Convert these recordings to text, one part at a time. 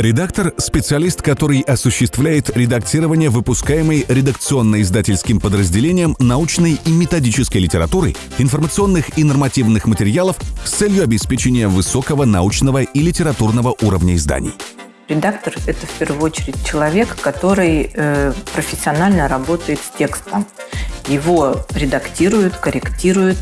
Редактор – специалист, который осуществляет редактирование выпускаемой редакционно-издательским подразделением научной и методической литературы, информационных и нормативных материалов с целью обеспечения высокого научного и литературного уровня изданий. Редактор – это в первую очередь человек, который э, профессионально работает с текстом. Его редактируют, корректируют,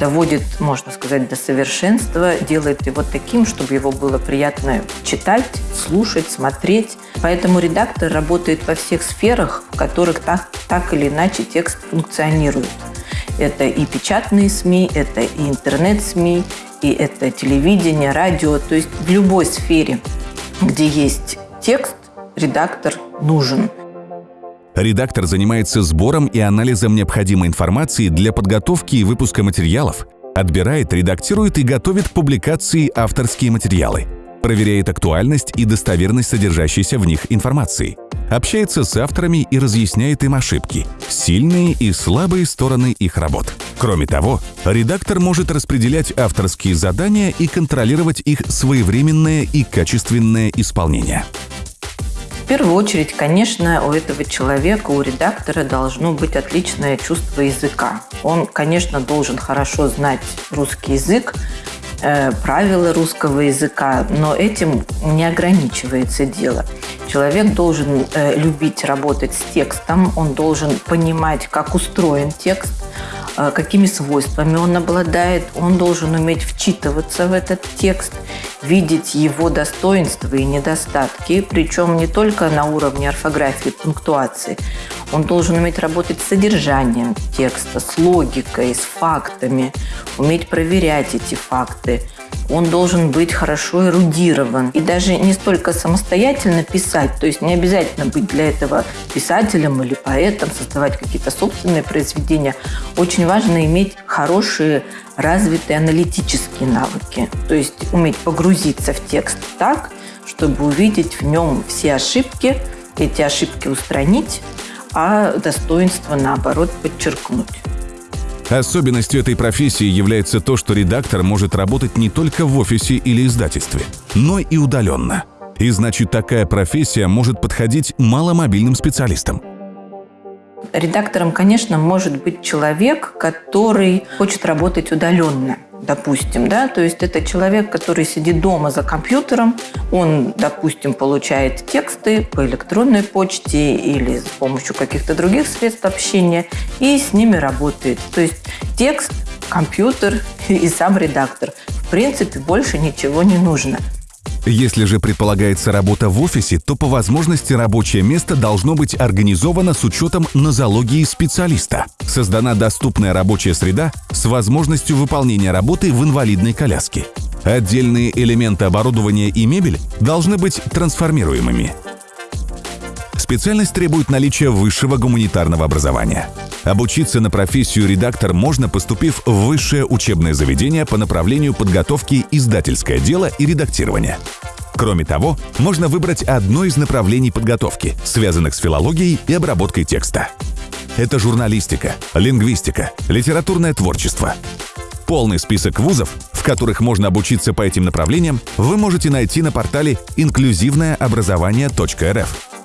доводит, можно сказать, до совершенства, делает его таким, чтобы его было приятно читать, слушать, смотреть. Поэтому редактор работает во всех сферах, в которых так, так или иначе текст функционирует. Это и печатные СМИ, это и интернет-СМИ, и это телевидение, радио. То есть в любой сфере, где есть текст, редактор нужен. Редактор занимается сбором и анализом необходимой информации для подготовки и выпуска материалов, отбирает, редактирует и готовит к публикации авторские материалы, проверяет актуальность и достоверность содержащейся в них информации, общается с авторами и разъясняет им ошибки, сильные и слабые стороны их работ. Кроме того, редактор может распределять авторские задания и контролировать их своевременное и качественное исполнение первую очередь, конечно, у этого человека, у редактора должно быть отличное чувство языка. Он, конечно, должен хорошо знать русский язык, э, правила русского языка, но этим не ограничивается дело. Человек должен э, любить работать с текстом, он должен понимать, как устроен текст, э, какими свойствами он обладает, он должен уметь вчитываться в этот текст видеть его достоинства и недостатки, причем не только на уровне орфографии пунктуации. Он должен уметь работать с содержанием текста, с логикой, с фактами, уметь проверять эти факты. Он должен быть хорошо эрудирован и даже не столько самостоятельно писать, то есть не обязательно быть для этого писателем или поэтом, создавать какие-то собственные произведения. Очень важно иметь хорошие развитые аналитические навыки, то есть уметь погрузиться в текст так, чтобы увидеть в нем все ошибки, эти ошибки устранить, а достоинство, наоборот, подчеркнуть. Особенностью этой профессии является то, что редактор может работать не только в офисе или издательстве, но и удаленно. И значит, такая профессия может подходить маломобильным специалистам. Редактором, конечно, может быть человек, который хочет работать удаленно, допустим, да, то есть это человек, который сидит дома за компьютером, он, допустим, получает тексты по электронной почте или с помощью каких-то других средств общения и с ними работает. То есть текст, компьютер и сам редактор. В принципе, больше ничего не нужно. Если же предполагается работа в офисе, то по возможности рабочее место должно быть организовано с учетом нозологии специалиста. Создана доступная рабочая среда с возможностью выполнения работы в инвалидной коляске. Отдельные элементы оборудования и мебель должны быть трансформируемыми. Специальность требует наличия высшего гуманитарного образования. Обучиться на профессию редактор можно, поступив в высшее учебное заведение по направлению подготовки издательское дело и редактирование. Кроме того, можно выбрать одно из направлений подготовки, связанных с филологией и обработкой текста. Это журналистика, лингвистика, литературное творчество. Полный список вузов, в которых можно обучиться по этим направлениям, вы можете найти на портале инклюзивное образование.рф.